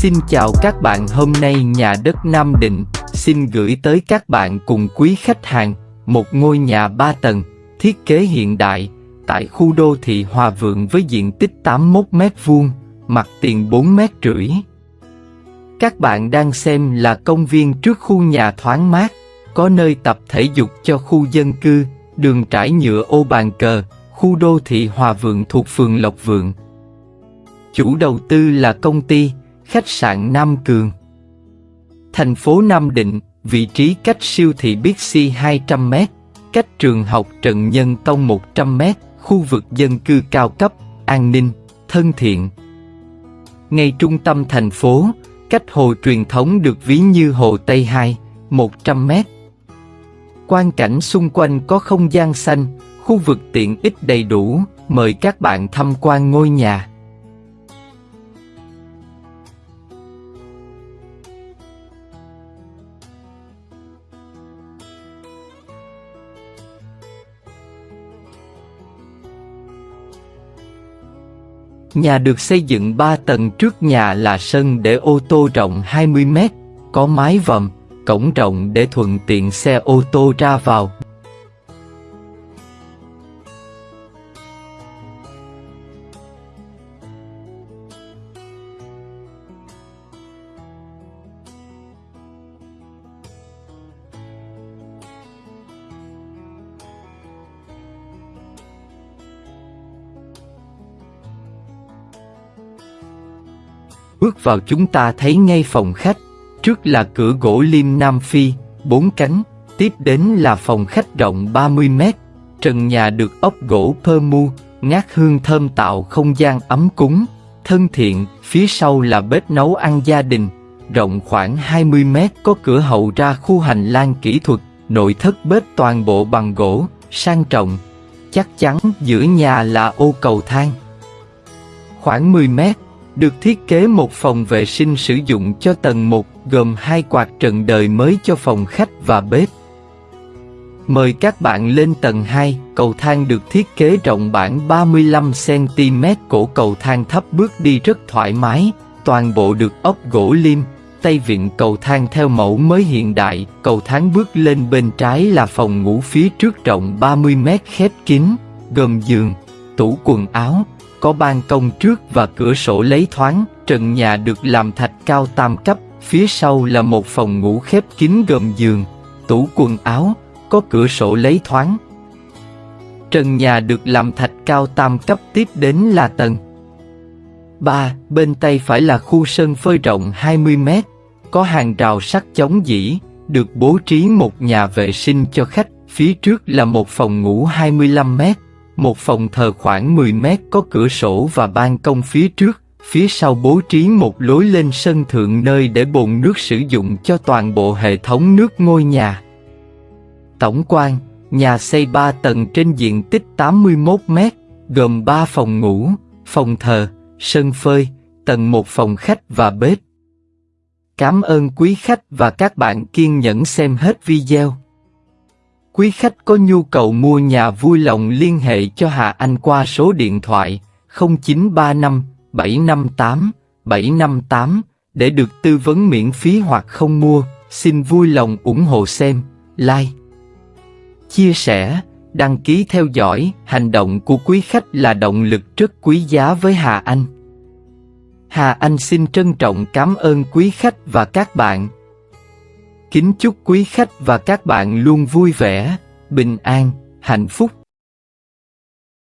Xin chào các bạn hôm nay nhà đất Nam Định xin gửi tới các bạn cùng quý khách hàng một ngôi nhà 3 tầng, thiết kế hiện đại, tại khu đô thị Hòa Vượng với diện tích 81 m2, mặt tiền 4 m rưỡi. Các bạn đang xem là công viên trước khu nhà thoáng mát, có nơi tập thể dục cho khu dân cư, đường trải nhựa ô bàn cờ, khu đô thị Hòa Vượng thuộc phường Lộc Vượng. Chủ đầu tư là công ty khách sạn Nam Cường. Thành phố Nam Định, vị trí cách siêu thị Bixi 200m, cách trường học Trần Nhân Tông 100m, khu vực dân cư cao cấp, an ninh, thân thiện. Ngay trung tâm thành phố, cách hồ truyền thống được ví như hồ Tây 2, 100m. Quan cảnh xung quanh có không gian xanh, khu vực tiện ích đầy đủ, mời các bạn tham quan ngôi nhà. Nhà được xây dựng 3 tầng trước nhà là sân để ô tô rộng 20 mét, có mái vòm, cổng rộng để thuận tiện xe ô tô ra vào. Bước vào chúng ta thấy ngay phòng khách, trước là cửa gỗ liêm Nam Phi, bốn cánh, tiếp đến là phòng khách rộng 30 mét, trần nhà được ốp gỗ pơ mu, ngát hương thơm tạo không gian ấm cúng, thân thiện, phía sau là bếp nấu ăn gia đình, rộng khoảng 20 mét có cửa hậu ra khu hành lang kỹ thuật, nội thất bếp toàn bộ bằng gỗ, sang trọng, chắc chắn giữa nhà là ô cầu thang. Khoảng 10 mét, được thiết kế một phòng vệ sinh sử dụng cho tầng 1 gồm hai quạt trần đời mới cho phòng khách và bếp. Mời các bạn lên tầng 2, cầu thang được thiết kế rộng bản 35cm cổ cầu thang thấp bước đi rất thoải mái, toàn bộ được ốp gỗ lim tay vịn cầu thang theo mẫu mới hiện đại, cầu thang bước lên bên trái là phòng ngủ phía trước rộng 30m khép kín, gồm giường, tủ quần áo, có ban công trước và cửa sổ lấy thoáng, trần nhà được làm thạch cao tam cấp, phía sau là một phòng ngủ khép kín gồm giường, tủ quần áo, có cửa sổ lấy thoáng. Trần nhà được làm thạch cao tam cấp tiếp đến là tầng 3. Bên tay phải là khu sân phơi rộng 20 mét, có hàng rào sắt chống dỉ, được bố trí một nhà vệ sinh cho khách, phía trước là một phòng ngủ 25 mét, một phòng thờ khoảng 10 mét có cửa sổ và ban công phía trước, phía sau bố trí một lối lên sân thượng nơi để bồn nước sử dụng cho toàn bộ hệ thống nước ngôi nhà. Tổng quan, nhà xây 3 tầng trên diện tích 81 mét, gồm 3 phòng ngủ, phòng thờ, sân phơi, tầng một phòng khách và bếp. Cảm ơn quý khách và các bạn kiên nhẫn xem hết video. Quý khách có nhu cầu mua nhà vui lòng liên hệ cho Hà Anh qua số điện thoại 0935 758 758 để được tư vấn miễn phí hoặc không mua. Xin vui lòng ủng hộ xem, like, chia sẻ, đăng ký theo dõi. Hành động của quý khách là động lực rất quý giá với Hà Anh. Hà Anh xin trân trọng cảm ơn quý khách và các bạn. Kính chúc quý khách và các bạn luôn vui vẻ, bình an, hạnh phúc.